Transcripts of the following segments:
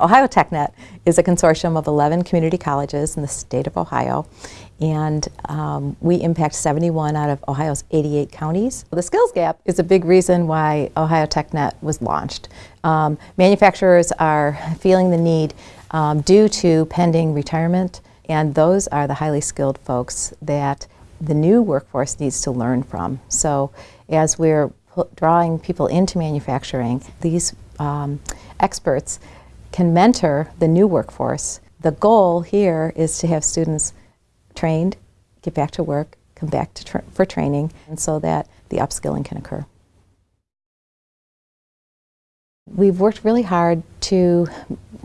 Ohio TechNet is a consortium of 11 community colleges in the state of Ohio and um, we impact 71 out of Ohio's 88 counties. The skills gap is a big reason why Ohio TechNet was launched. Um, manufacturers are feeling the need um, due to pending retirement and those are the highly skilled folks that the new workforce needs to learn from. So as we're drawing people into manufacturing, these um, experts can mentor the new workforce. The goal here is to have students trained, get back to work, come back tra for training, and so that the upskilling can occur. We've worked really hard to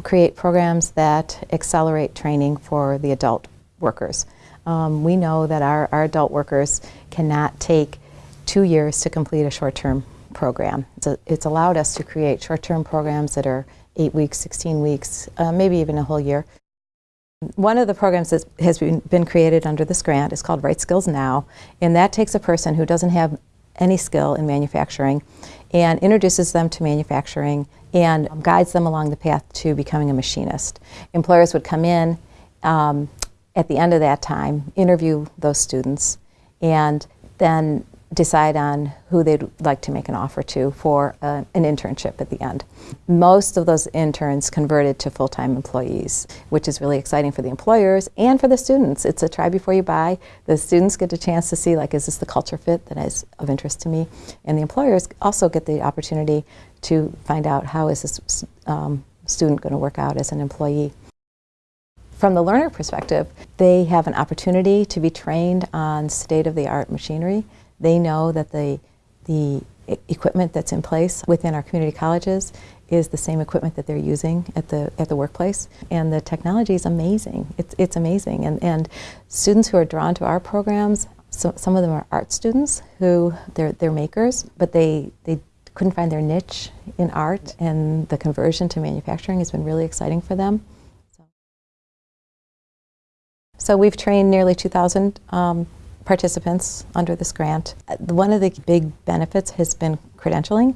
create programs that accelerate training for the adult workers. Um, we know that our, our adult workers cannot take two years to complete a short-term program. So it's allowed us to create short-term programs that are eight weeks, 16 weeks, uh, maybe even a whole year. One of the programs that has been, been created under this grant is called Right Skills Now, and that takes a person who doesn't have any skill in manufacturing and introduces them to manufacturing and guides them along the path to becoming a machinist. Employers would come in um, at the end of that time, interview those students, and then decide on who they'd like to make an offer to for uh, an internship at the end. Most of those interns converted to full-time employees, which is really exciting for the employers and for the students. It's a try before you buy. The students get a chance to see, like, is this the culture fit that is of interest to me? And the employers also get the opportunity to find out how is this um, student going to work out as an employee. From the learner perspective, they have an opportunity to be trained on state-of-the-art machinery they know that the, the equipment that's in place within our community colleges is the same equipment that they're using at the at the workplace. And the technology is amazing. It's, it's amazing. And and students who are drawn to our programs so some of them are art students who they're they're makers but they they couldn't find their niche in art. And the conversion to manufacturing has been really exciting for them. So, we've trained nearly 2,000 um, participants under this grant. One of the big benefits has been credentialing.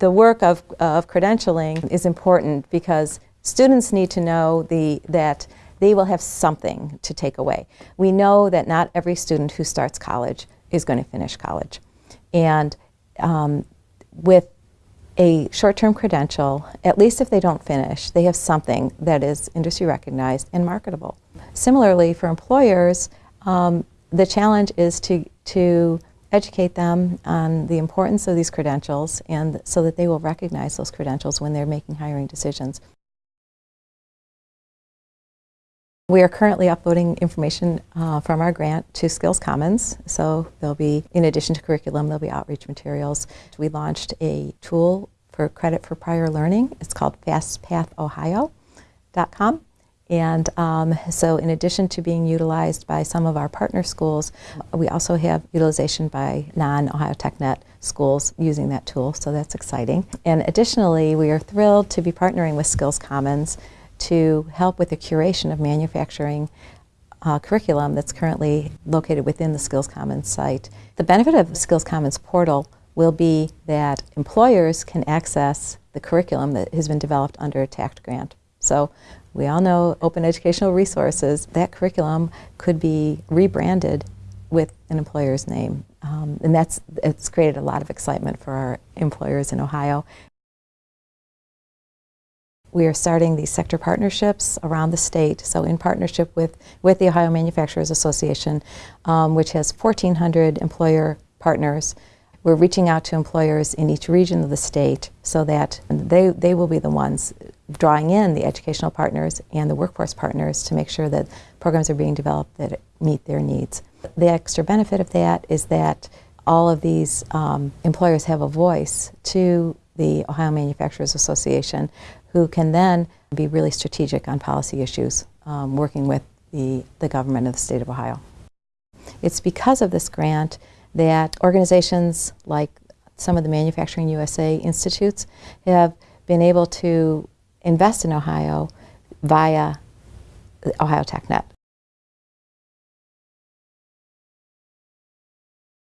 The work of, of credentialing is important because students need to know the, that they will have something to take away. We know that not every student who starts college is going to finish college. And um, with a short-term credential, at least if they don't finish, they have something that is industry recognized and marketable. Similarly, for employers, um, the challenge is to, to educate them on the importance of these credentials and so that they will recognize those credentials when they're making hiring decisions. We are currently uploading information uh, from our grant to Skills Commons. So there'll be, in addition to curriculum, there'll be outreach materials. We launched a tool for credit for prior learning. It's called fastpathohio.com. And um, so in addition to being utilized by some of our partner schools, we also have utilization by non-Ohio TechNet schools using that tool, so that's exciting. And additionally, we are thrilled to be partnering with Skills Commons to help with the curation of manufacturing uh, curriculum that's currently located within the Skills Commons site. The benefit of the Skills Commons portal will be that employers can access the curriculum that has been developed under a TAACCCT grant. So we all know open educational resources, that curriculum could be rebranded with an employer's name. Um, and that's it's created a lot of excitement for our employers in Ohio. We are starting these sector partnerships around the state, so in partnership with, with the Ohio Manufacturers Association, um, which has 1,400 employer partners. We're reaching out to employers in each region of the state so that they, they will be the ones drawing in the educational partners and the workforce partners to make sure that programs are being developed that meet their needs. The extra benefit of that is that all of these um, employers have a voice to the Ohio Manufacturers Association who can then be really strategic on policy issues um, working with the, the government of the state of Ohio. It's because of this grant that organizations like some of the Manufacturing USA institutes have been able to invest in Ohio via Ohio TechNet.